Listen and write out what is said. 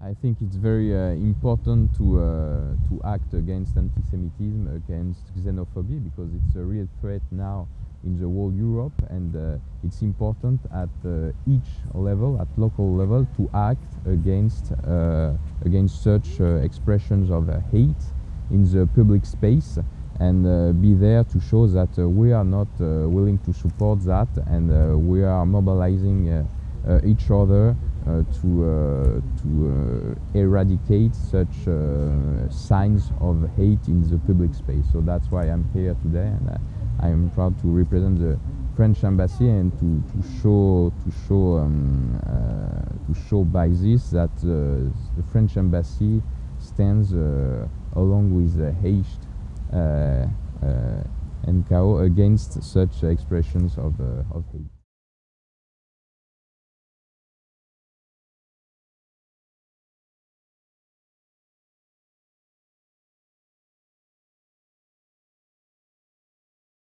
I think it's very uh, important to uh, to act against anti-Semitism, against xenophobia, because it's a real threat now in the whole Europe, and uh, it's important at uh, each level, at local level, to act against uh, against such uh, expressions of hate in the public space, and be there to show that we are not willing to support that, and we are mobilizing each other to uh, to uh, eradicate such signs of hate in the public space. So that's why I'm here today, and I am proud to represent the French embassy and to, to show to show um, uh, to show by this that uh, the French embassy stands uh, along with the NGO against such expressions of, of hate.